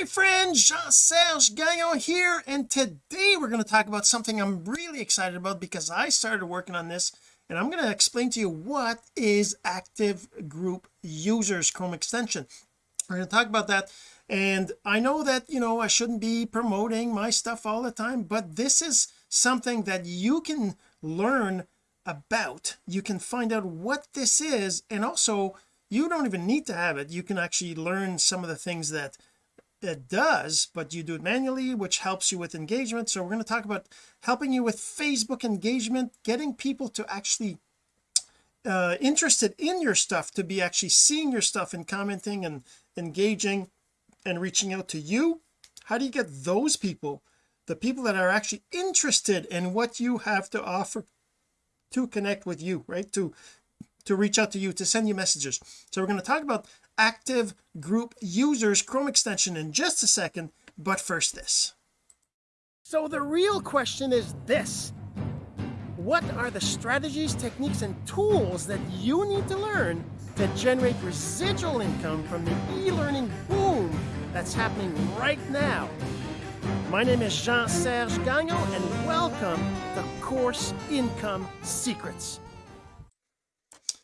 my friend Jean-Serge Gagnon here and today we're going to talk about something I'm really excited about because I started working on this and I'm going to explain to you what is active group users Chrome extension. We're going to talk about that and I know that you know I shouldn't be promoting my stuff all the time but this is something that you can learn about. You can find out what this is and also you don't even need to have it. You can actually learn some of the things that it does but you do it manually which helps you with engagement. So we're going to talk about helping you with Facebook engagement getting people to actually uh interested in your stuff to be actually seeing your stuff and commenting and engaging and reaching out to you. How do you get those people the people that are actually interested in what you have to offer to connect with you right? To to reach out to you to send you messages. So we're going to talk about active group users Chrome extension in just a second but first this. So the real question is this. What are the strategies techniques and tools that you need to learn to generate residual income from the e-learning boom that's happening right now? My name is Jean-Serge Gagnon and welcome to Course Income Secrets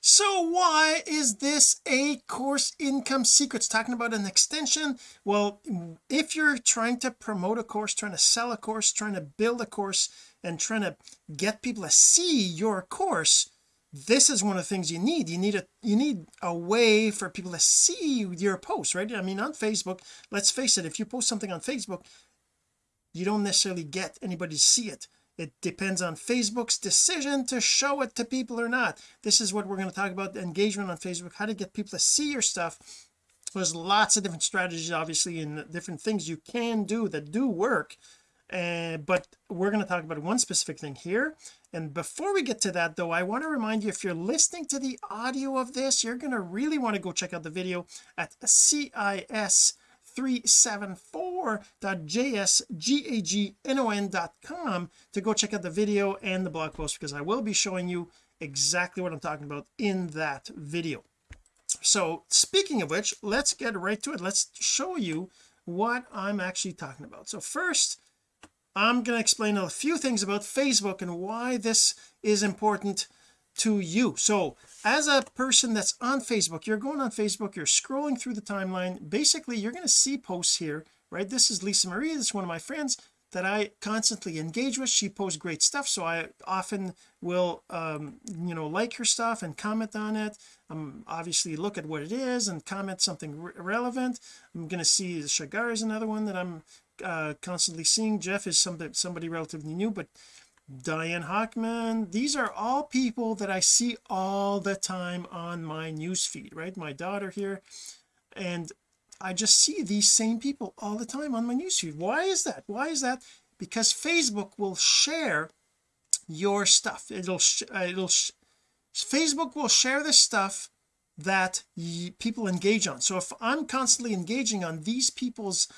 so why is this a course income secrets? Talking about an extension? Well if you're trying to promote a course trying to sell a course trying to build a course and trying to get people to see your course this is one of the things you need. You need a you need a way for people to see your posts right? I mean on Facebook let's face it if you post something on Facebook you don't necessarily get anybody to see it it depends on Facebook's decision to show it to people or not. This is what we're going to talk about engagement on Facebook how to get people to see your stuff. There's lots of different strategies obviously and different things you can do that do work uh, but we're going to talk about one specific thing here. And before we get to that though I want to remind you if you're listening to the audio of this you're going to really want to go check out the video at CIS 374.jsgagnon.com to go check out the video and the blog post because I will be showing you exactly what I'm talking about in that video. So speaking of which let's get right to it. Let's show you what I'm actually talking about. So first I'm going to explain a few things about Facebook and why this is important to you. So as a person that's on Facebook you're going on Facebook you're scrolling through the timeline basically you're going to see posts here right? This is Lisa Marie this is one of my friends that I constantly engage with. She posts great stuff so I often will um you know like her stuff and comment on it. Um obviously look at what it is and comment something re relevant. I'm going to see Shagar is another one that I'm uh constantly seeing. Jeff is somebody somebody relatively new but Diane Hockman these are all people that I see all the time on my news feed right? My daughter here. And I just see these same people all the time on my news feed why is that? Why is that? Because Facebook will share your stuff. It'll uh, it'll Facebook will share the stuff that people engage on. So if I'm constantly engaging on these people's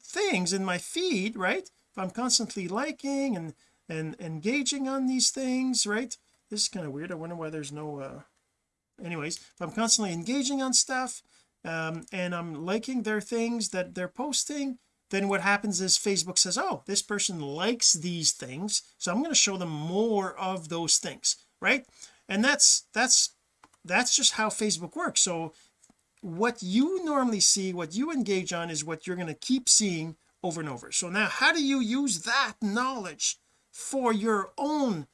things in my feed right? If I'm constantly liking and and engaging on these things right? This is kind of weird. I wonder why there's no uh anyways if I'm constantly engaging on stuff um and I'm liking their things that they're posting. Then what happens is Facebook says oh this person likes these things so I'm going to show them more of those things right? And that's that's that's just how Facebook works. So what you normally see what you engage on is what you're going to keep seeing over and over. So now how do you use that knowledge for your own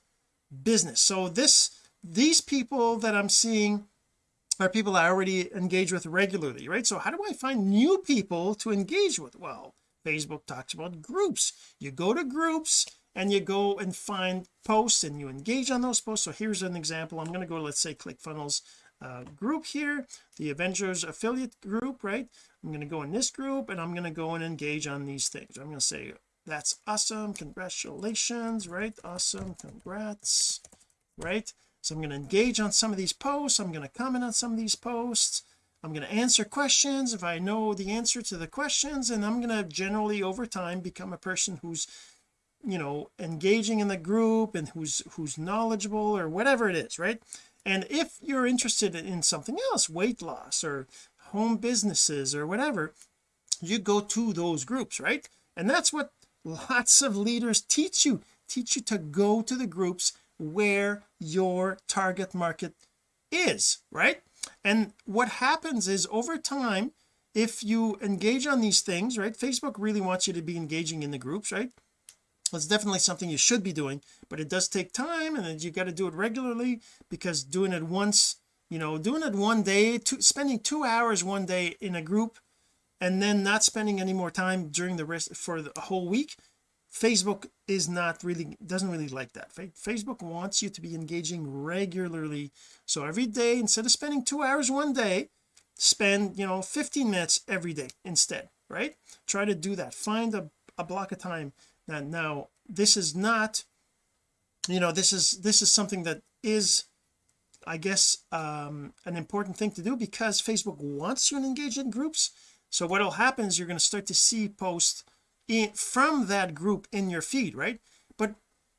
business. So this these people that I'm seeing are people I already engage with regularly right? So how do I find new people to engage with? Well Facebook talks about groups. You go to groups and you go and find posts and you engage on those posts. So here's an example. I'm going to go let's say ClickFunnels uh, group here the Avengers affiliate group right? I'm going to go in this group and I'm going to go and engage on these things. I'm going to say that's awesome. Congratulations right? Awesome. Congrats right? So I'm going to engage on some of these posts. I'm going to comment on some of these posts. I'm going to answer questions if I know the answer to the questions and I'm going to generally over time become a person who's you know engaging in the group and who's who's knowledgeable or whatever it is right? And if you're interested in something else weight loss or home businesses or whatever you go to those groups right? And that's what lots of leaders teach you teach you to go to the groups where your target market is right? And what happens is over time if you engage on these things right Facebook really wants you to be engaging in the groups right? It's definitely something you should be doing but it does take time and you got to do it regularly because doing it once you know doing it one day two, spending two hours one day in a group and then not spending any more time during the rest for the whole week Facebook is not really doesn't really like that. Facebook wants you to be engaging regularly. So every day instead of spending two hours one day spend you know 15 minutes every day instead right? Try to do that. Find a, a block of time that now this is not you know this is this is something that is I guess um an important thing to do because Facebook wants you to engage in groups so what will happen is you're going to start to see posts in from that group in your feed right? But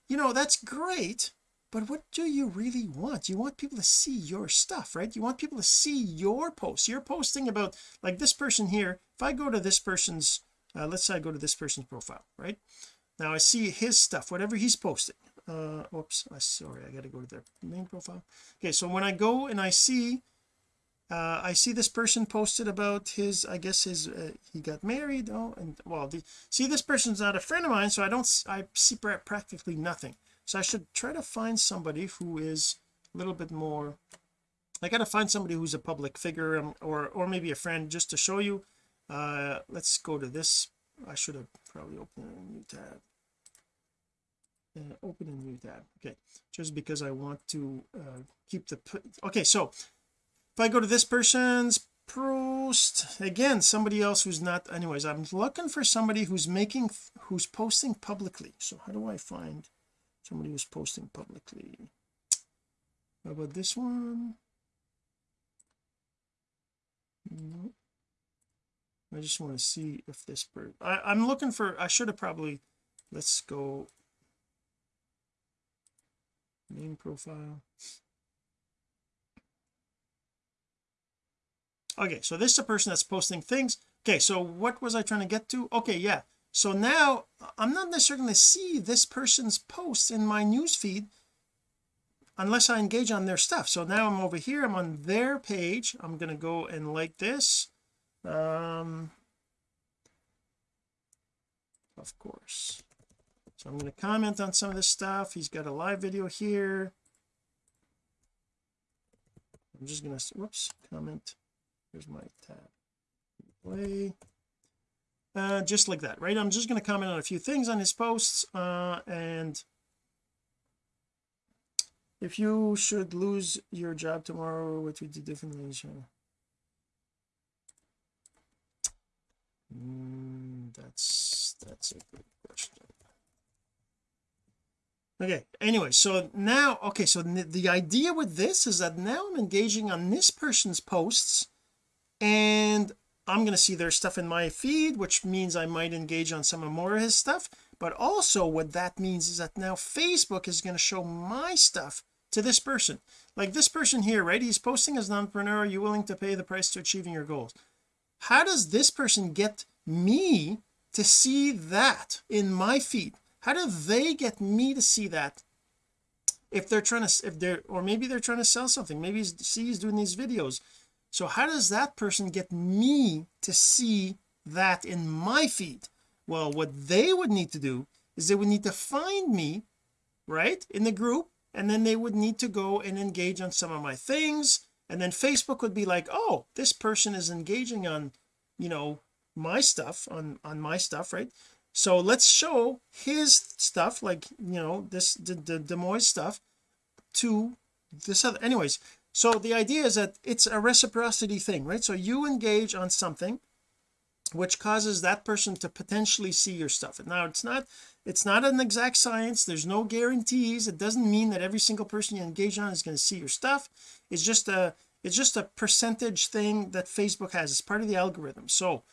you know that's great but what do you really want? You want people to see your stuff right? You want people to see your posts. You're posting about like this person here. If I go to this person's uh, let's say I go to this person's profile right? Now I see his stuff whatever he's posting. Uh oops I sorry I got to go to their main profile. Okay so when I go and I see uh, I see this person posted about his I guess his uh, he got married oh and well the, see this person's not a friend of mine so I don't I see practically nothing. So I should try to find somebody who is a little bit more I got to find somebody who's a public figure um, or or maybe a friend just to show you. Uh let's go to this. I should have probably opened a new tab. Uh, open a new tab. Okay. Just because I want to uh, keep the okay so if I go to this person's post again somebody else who's not anyways I'm looking for somebody who's making who's posting publicly. So how do I find somebody who's posting publicly? How about this one? I just want to see if this bird I, I'm looking for I should have probably let's go main profile okay so this is a person that's posting things. Okay so what was I trying to get to? Okay yeah. So now I'm not necessarily going to see this person's posts in my news feed unless I engage on their stuff. So now I'm over here I'm on their page. I'm going to go and like this. Um of course. So I'm going to comment on some of this stuff. He's got a live video here. I'm just going to whoops comment here's my tab. Play. Uh just like that right? I'm just going to comment on a few things on his posts uh and if you should lose your job tomorrow what would you do differently mm, that's that's a good question. Okay anyway so now okay so the idea with this is that now I'm engaging on this person's posts and I'm going to see their stuff in my feed which means I might engage on some of more of his stuff. But also what that means is that now Facebook is going to show my stuff to this person. Like this person here right? He's posting as an entrepreneur. Are you willing to pay the price to achieving your goals? How does this person get me to see that in my feed? How do they get me to see that if they're trying to if they're or maybe they're trying to sell something? Maybe see he's doing these videos so how does that person get me to see that in my feed? Well what they would need to do is they would need to find me right in the group and then they would need to go and engage on some of my things. And then Facebook would be like oh this person is engaging on you know my stuff on on my stuff right? So let's show his stuff like you know this the, the Des Moines stuff to this other anyways so the idea is that it's a reciprocity thing right? So you engage on something which causes that person to potentially see your stuff. And now it's not it's not an exact science. There's no guarantees. It doesn't mean that every single person you engage on is going to see your stuff. It's just a it's just a percentage thing that Facebook has. It's part of the algorithm. So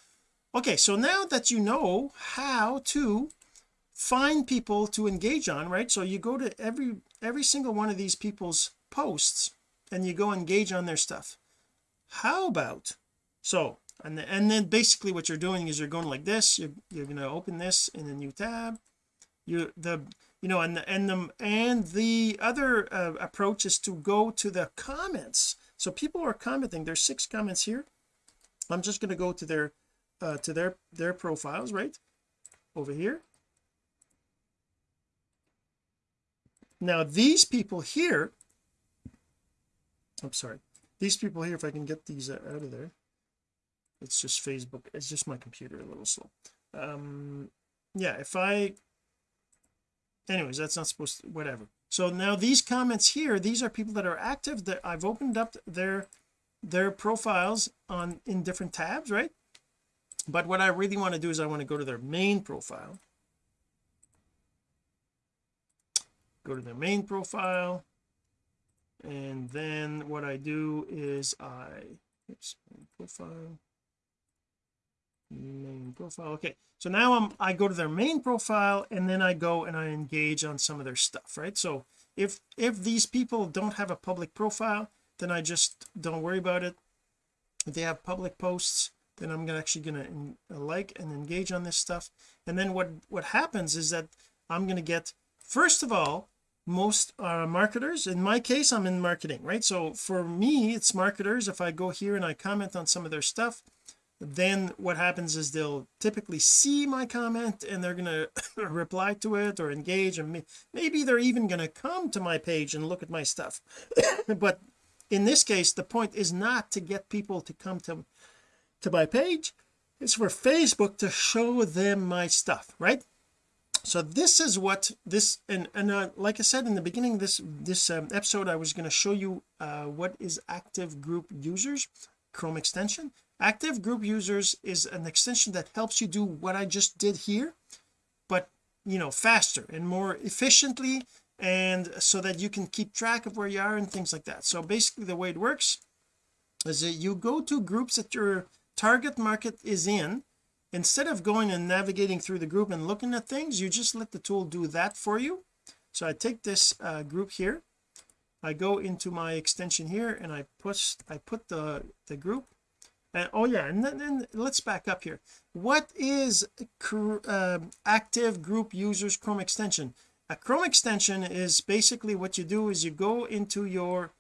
okay so now that you know how to find people to engage on right? So you go to every every single one of these people's posts and you go engage on their stuff. How about so and then, and then basically what you're doing is you're going like this you're, you're going to open this in a new tab. You the you know and the, and the and the other uh, approach is to go to the comments. So people are commenting. There's six comments here. I'm just going to go to their uh to their their profiles right? Over here. Now these people here I'm sorry. These people here if I can get these out of there. It's just Facebook. It's just my computer a little slow. Um yeah if I anyways that's not supposed to whatever. So now these comments here these are people that are active that I've opened up their their profiles on in different tabs right? But what I really want to do is I want to go to their main profile. Go to their main profile and then what I do is I oops profile. Main profile okay. So now I'm I go to their main profile and then I go and I engage on some of their stuff right? So if if these people don't have a public profile then I just don't worry about it. If they have public posts then I'm actually going to uh, like and engage on this stuff. And then what what happens is that I'm going to get first of all most uh, marketers. In my case I'm in marketing right? So for me it's marketers. If I go here and I comment on some of their stuff then what happens is they'll typically see my comment and they're going to reply to it or engage and maybe they're even going to come to my page and look at my stuff. But in this case the point is not to get people to come to to my page. It's for Facebook to show them my stuff right so this is what this and and uh, like I said in the beginning this this um, episode I was going to show you uh, what is active group users Chrome extension. Active group users is an extension that helps you do what I just did here but you know faster and more efficiently and so that you can keep track of where you are and things like that. So basically the way it works is that you go to groups that your target market is in instead of going and navigating through the group and looking at things you just let the tool do that for you. So I take this uh, group here. I go into my extension here and I push I put the the group. And oh yeah and then, then let's back up here. What is uh, active group users Chrome extension? A Chrome extension is basically what you do is you go into your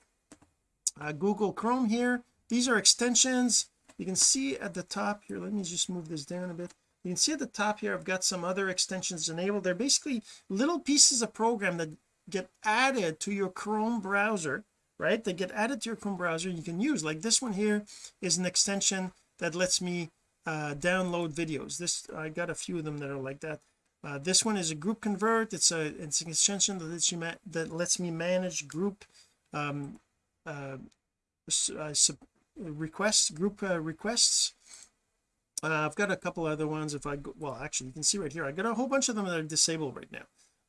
uh, Google Chrome here. These are extensions you can see at the top here let me just move this down a bit. You can see at the top here I've got some other extensions enabled. They're basically little pieces of program that get added to your Chrome browser right? They get added to your Chrome browser you can use. Like this one here is an extension that lets me uh, download videos. This I got a few of them that are like that. Uh, this one is a group convert. It's a it's an extension that lets you that lets me manage group um uh, uh requests group uh, requests. Uh, I've got a couple other ones if I go well actually you can see right here I got a whole bunch of them that are disabled right now.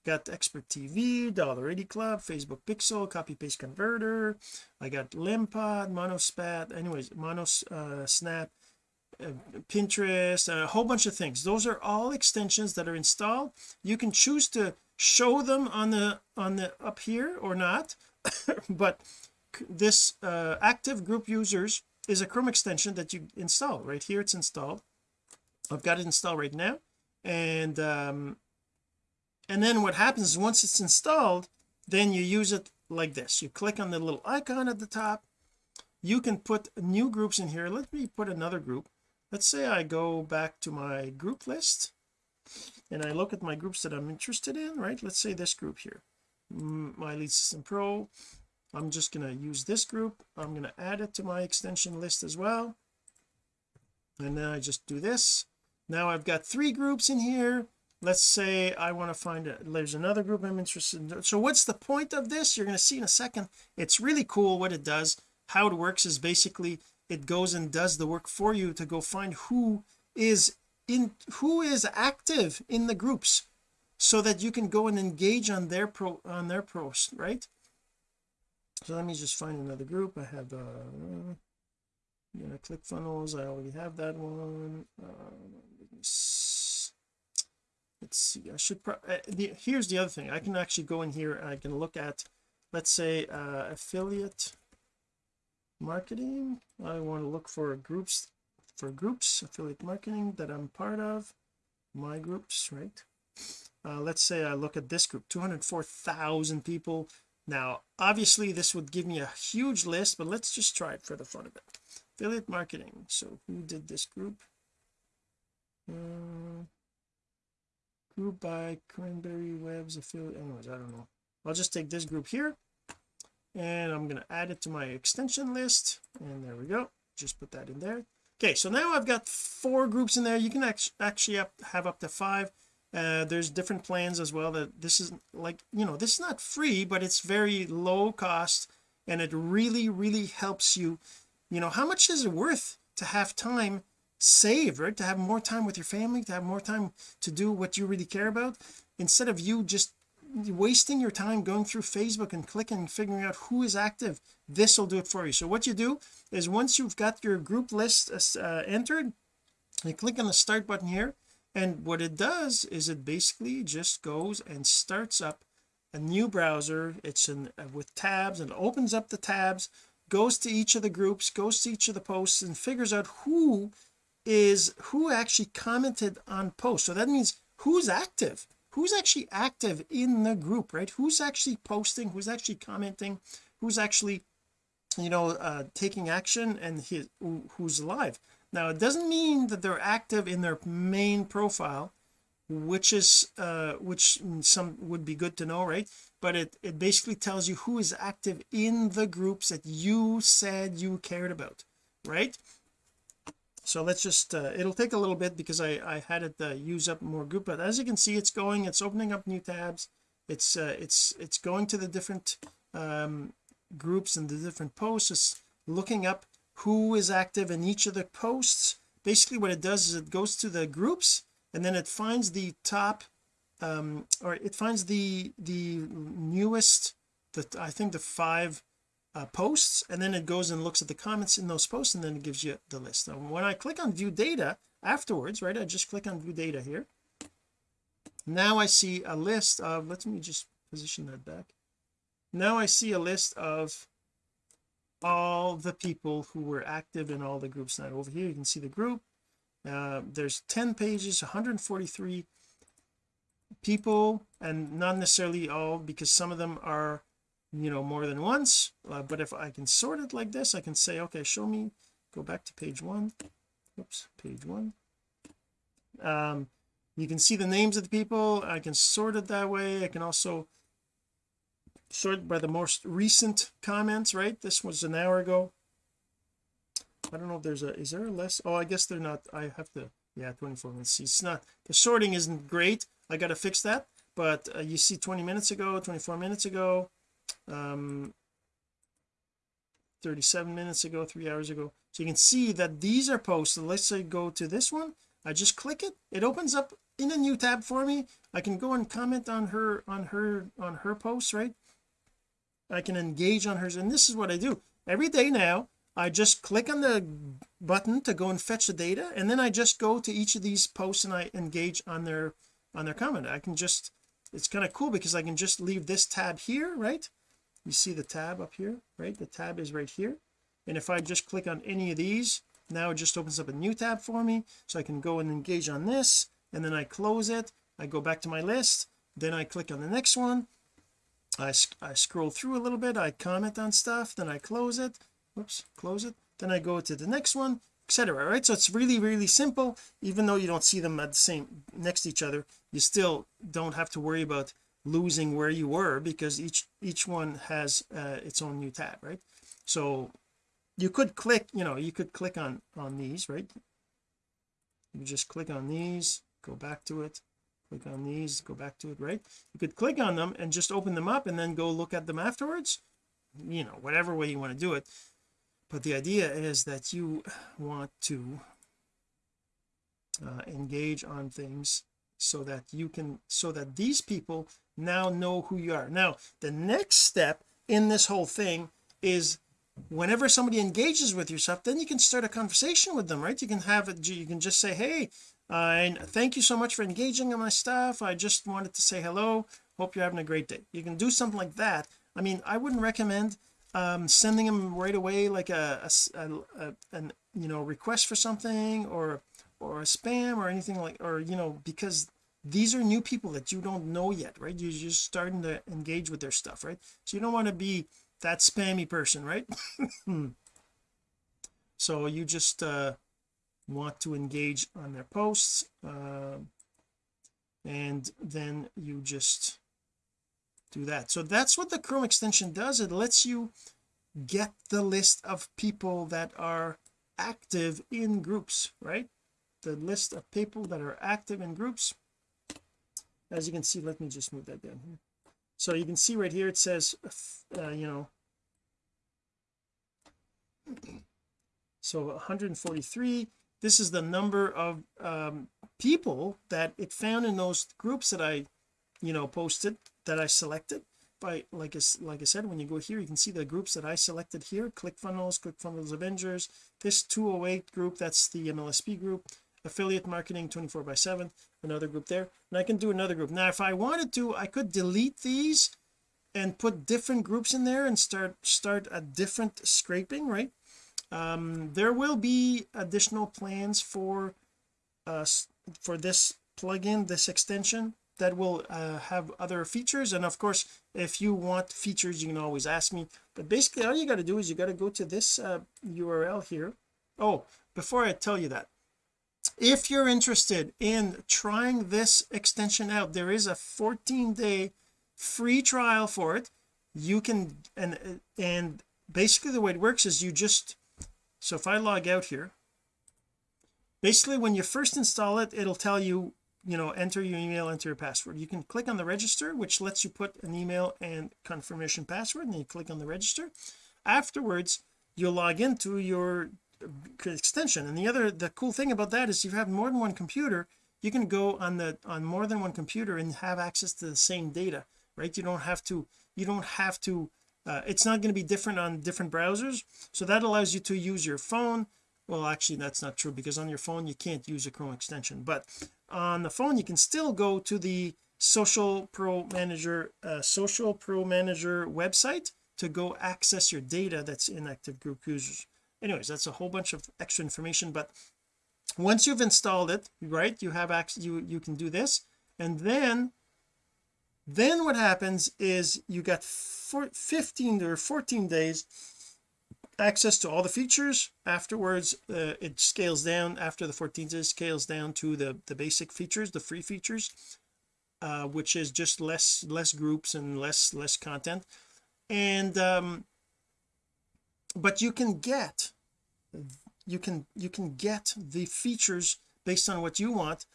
Got expert TV dollar 80 club Facebook pixel copy paste converter. I got limpod monospat anyways monos uh, snap uh, Pinterest a whole bunch of things. Those are all extensions that are installed. You can choose to show them on the on the up here or not but this uh, active group users is a Chrome extension that you install. Right here it's installed. I've got it installed right now. And um and then what happens is once it's installed then you use it like this. You click on the little icon at the top. You can put new groups in here. Let me put another group. Let's say I go back to my group list and I look at my groups that I'm interested in right? Let's say this group here my lead system pro I'm just going to use this group. I'm going to add it to my extension list as well. And then I just do this. Now I've got three groups in here. Let's say I want to find it there's another group I'm interested in. So what's the point of this? You're going to see in a second. It's really cool what it does. How it works is basically it goes and does the work for you to go find who is in who is active in the groups so that you can go and engage on their pro on their post right so let me just find another group. I have uh you know ClickFunnels. I already have that one. Uh, let's see. I should uh, the, here's the other thing. I can actually go in here and I can look at let's say uh, affiliate marketing. I want to look for groups for groups affiliate marketing that I'm part of my groups right? Uh, let's say I look at this group 204,000 people now obviously this would give me a huge list but let's just try it for the fun of it. Affiliate marketing. So who did this group? Uh, group by cranberry webs affiliate. Anyways I don't know. I'll just take this group here and I'm going to add it to my extension list and there we go. Just put that in there. Okay so now I've got four groups in there. You can actually have up to five uh, there's different plans as well that this is like you know this is not free but it's very low cost and it really really helps you. You know how much is it worth to have time saved right? To have more time with your family to have more time to do what you really care about instead of you just wasting your time going through Facebook and clicking figuring out who is active. This will do it for you. So what you do is once you've got your group list uh, entered you click on the start button here and what it does is it basically just goes and starts up a new browser. It's in uh, with tabs and opens up the tabs goes to each of the groups goes to each of the posts and figures out who is who actually commented on posts. So that means who's active? Who's actually active in the group right? Who's actually posting? Who's actually commenting? Who's actually you know uh taking action and his, who's live now it doesn't mean that they're active in their main profile which is uh which some would be good to know right? But it it basically tells you who is active in the groups that you said you cared about right? So let's just uh, it'll take a little bit because I I had it uh, use up more group but as you can see it's going it's opening up new tabs. It's uh, it's it's going to the different um groups and the different posts it's looking up who is active in each of the posts. Basically what it does is it goes to the groups and then it finds the top um or it finds the the newest the I think the five uh, posts and then it goes and looks at the comments in those posts and then it gives you the list. Now when I click on view data afterwards right I just click on view data here. Now I see a list of let me just position that back. Now I see a list of all the people who were active in all the groups. Now over here you can see the group. Uh, there's 10 pages 143 people and not necessarily all because some of them are you know more than once. Uh, but if I can sort it like this I can say okay show me go back to page one. Oops page one. Um you can see the names of the people. I can sort it that way. I can also sort by the most recent comments right? This was an hour ago. I don't know if there's a is there a less oh I guess they're not I have to yeah 24 minutes. It's not the sorting isn't great. I got to fix that. But uh, you see 20 minutes ago 24 minutes ago um 37 minutes ago three hours ago. So you can see that these are posted. Let's say go to this one. I just click it. It opens up in a new tab for me. I can go and comment on her on her on her posts right I can engage on hers and this is what I do. Every day now I just click on the button to go and fetch the data and then I just go to each of these posts and I engage on their on their comment. I can just it's kind of cool because I can just leave this tab here right? You see the tab up here right? The tab is right here. And if I just click on any of these now it just opens up a new tab for me. So I can go and engage on this and then I close it. I go back to my list. Then I click on the next one I, I scroll through a little bit I comment on stuff then I close it. Whoops close it. Then I go to the next one etc right? So it's really really simple. Even though you don't see them at the same next to each other you still don't have to worry about losing where you were because each each one has uh, its own new tab right? So you could click you know you could click on on these right? You just click on these go back to it click on these go back to it right? You could click on them and just open them up and then go look at them afterwards. You know whatever way you want to do it. But the idea is that you want to uh, engage on things so that you can so that these people now know who you are. Now the next step in this whole thing is whenever somebody engages with yourself then you can start a conversation with them right? You can have it you can just say hey and thank you so much for engaging on my stuff. I just wanted to say hello. Hope you're having a great day. You can do something like that. I mean I wouldn't recommend um sending them right away like a, a, a an you know request for something or or a spam or anything like or you know because these are new people that you don't know yet right? You're just starting to engage with their stuff right? So you don't want to be that spammy person right? So you just uh want to engage on their posts uh, and then you just do that. So that's what the Chrome extension does. It lets you get the list of people that are active in groups right? The list of people that are active in groups. As you can see let me just move that down here. So you can see right here it says uh, you know so 143 this is the number of um, people that it found in those groups that I you know posted that I selected. By like I, like I said when you go here you can see the groups that I selected here. ClickFunnels ClickFunnels Avengers this 208 group that's the MLSP group. Affiliate marketing 24 by 7 another group there. And I can do another group. Now if I wanted to I could delete these and put different groups in there and start start a different scraping right um, there will be additional plans for uh for this plugin this extension that will uh, have other features. And of course if you want features you can always ask me. But basically all you got to do is you got to go to this uh, URL here. Oh before I tell you that if you're interested in trying this extension out there is a 14 day free trial for it. You can and and basically the way it works is you just so if I log out here basically when you first install it it'll tell you you know enter your email enter your password. You can click on the register which lets you put an email and confirmation password and then you click on the register. Afterwards you'll log into your extension. And the other the cool thing about that is if you have more than one computer you can go on the on more than one computer and have access to the same data right? You don't have to you don't have to uh, it's not going to be different on different browsers so that allows you to use your phone. Well actually that's not true because on your phone you can't use a Chrome extension but on the phone you can still go to the social pro manager uh, social pro manager website to go access your data that's in active group users. Anyways that's a whole bunch of extra information but once you've installed it right you have access you you can do this and then then what happens is you got 15 or 14 days access to all the features. Afterwards uh, it scales down. After the 14 days scales down to the the basic features the free features uh, which is just less less groups and less less content. And um but you can get you can you can get the features based on what you want.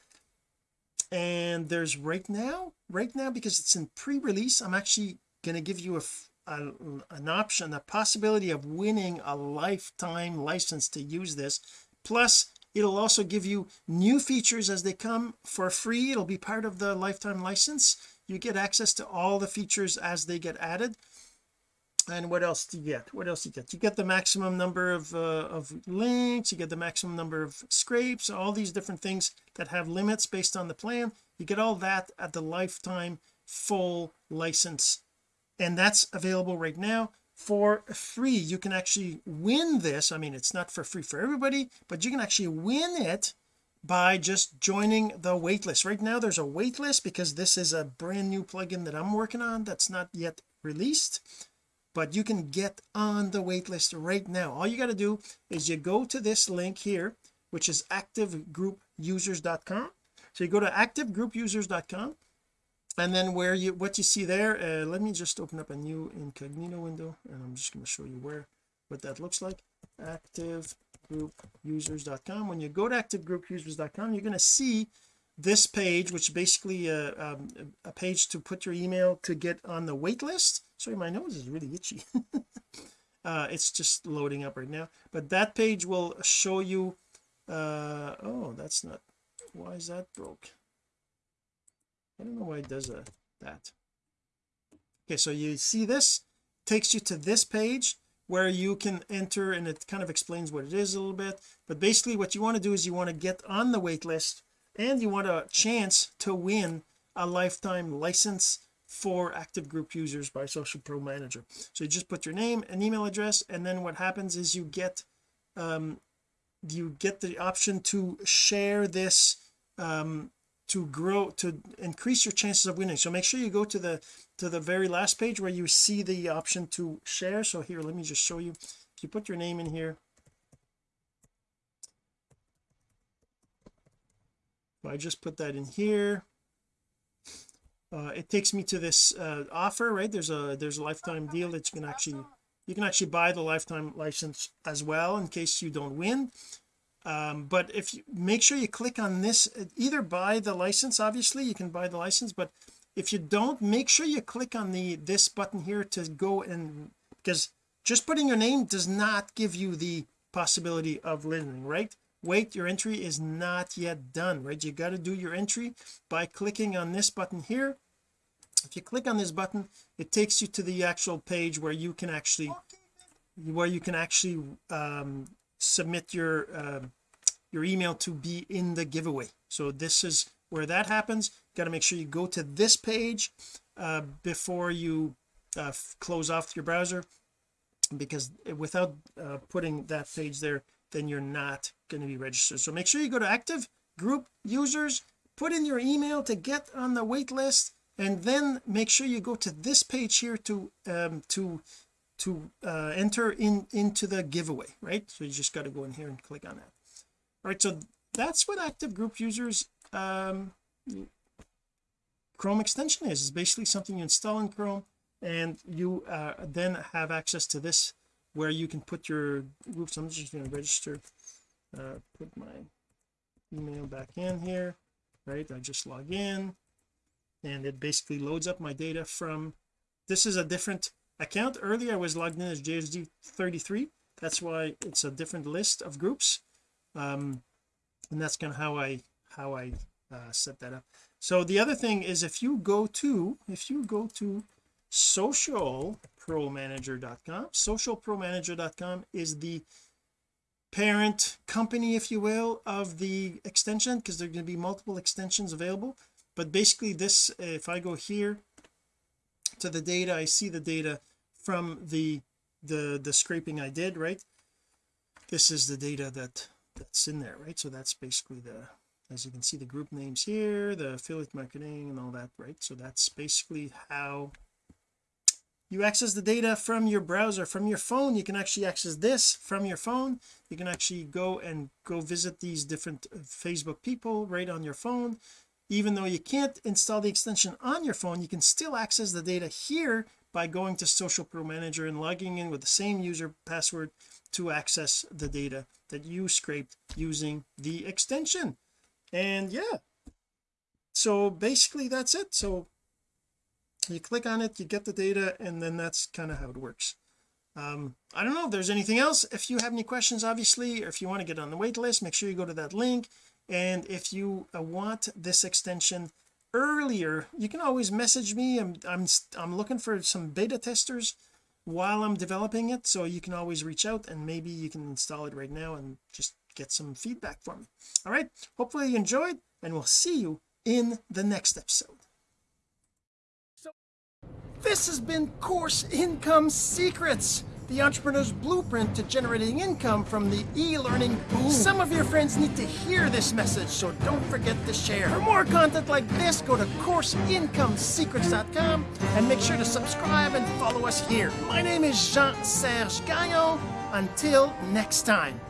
And there's right now right now because it's in pre-release I'm actually going to give you a, a, an option a possibility of winning a lifetime license to use this. Plus it'll also give you new features as they come for free. It'll be part of the lifetime license. You get access to all the features as they get added. And what else do you get? What else do you get? You get the maximum number of uh, of links you get the maximum number of scrapes all these different things that have limits based on the plan you get all that at the lifetime full license. And that's available right now for free. You can actually win this. I mean it's not for free for everybody but you can actually win it by just joining the waitlist. Right now there's a waitlist because this is a brand new plugin that I'm working on that's not yet released but you can get on the waitlist right now. All you got to do is you go to this link here which is activegroupusers.com so you go to activegroupusers.com and then where you what you see there uh, let me just open up a new incognito window and I'm just going to show you where what that looks like. activegroupusers.com when you go to activegroupusers.com you're going to see this page which basically a, uh, um, a page to put your email to get on the wait list. Sorry my nose is really itchy. Uh it's just loading up right now. But that page will show you uh oh that's not why is that broke? I don't know why it does uh, that. Okay so you see this? Takes you to this page where you can enter and it kind of explains what it is a little bit. But basically what you want to do is you want to get on the wait list and you want a chance to win a lifetime license for active group users by social pro manager. So you just put your name and email address and then what happens is you get um you get the option to share this um to grow to increase your chances of winning. So make sure you go to the to the very last page where you see the option to share. So here let me just show you. If you put your name in here. I just put that in here. Uh, it takes me to this uh, offer right? There's a there's a lifetime deal that you can actually you can actually buy the lifetime license as well in case you don't win um, but if you make sure you click on this either buy the license obviously you can buy the license but if you don't make sure you click on the this button here to go and because just putting your name does not give you the possibility of winning right? Wait your entry is not yet done right? You got to do your entry by clicking on this button here. If you click on this button it takes you to the actual page where you can actually where you can actually um, submit your uh, your email to be in the giveaway. So this is where that happens. Got to make sure you go to this page uh, before you uh, close off your browser because without uh, putting that page there then you're not going to be registered. So make sure you go to active group users put in your email to get on the wait list and then make sure you go to this page here to um to to uh enter in into the giveaway right? So you just got to go in here and click on that all right so that's what active group users um Chrome extension is. It's basically something you install in Chrome and you uh, then have access to this where you can put your groups I'm just going to register uh, put my email back in here right? I just log in and it basically loads up my data from this is a different account. Earlier I was logged in as JSD33 that's why it's a different list of groups um and that's kind of how I how I uh, set that up. So the other thing is if you go to if you go to socialpromanager.com socialpromanager.com is the parent company if you will of the extension because there are going to be multiple extensions available. But basically this if I go here to the data I see the data from the the the scraping I did right? This is the data that that's in there right? So that's basically the as you can see the group names here the affiliate marketing and all that right? So that's basically how you access the data from your browser from your phone. You can actually access this from your phone. You can actually go and go visit these different uh, Facebook people right on your phone. Even though you can't install the extension on your phone you can still access the data here by going to social pro manager and logging in with the same user password to access the data that you scraped using the extension. And yeah. So basically that's it. So you click on it you get the data and then that's kind of how it works. Um I don't know if there's anything else. If you have any questions obviously or if you want to get on the wait list make sure you go to that link. And if you uh, want this extension earlier you can always message me. I'm I'm I'm looking for some beta testers while I'm developing it so you can always reach out and maybe you can install it right now and just get some feedback for me. All right hopefully you enjoyed and we'll see you in the next episode. So this has been course income secrets the entrepreneur's blueprint to generating income from the e-learning boom. Some of your friends need to hear this message, so don't forget to share. For more content like this, go to CourseIncomeSecrets.com and make sure to subscribe and follow us here. My name is Jean-Serge Gagnon. Until next time.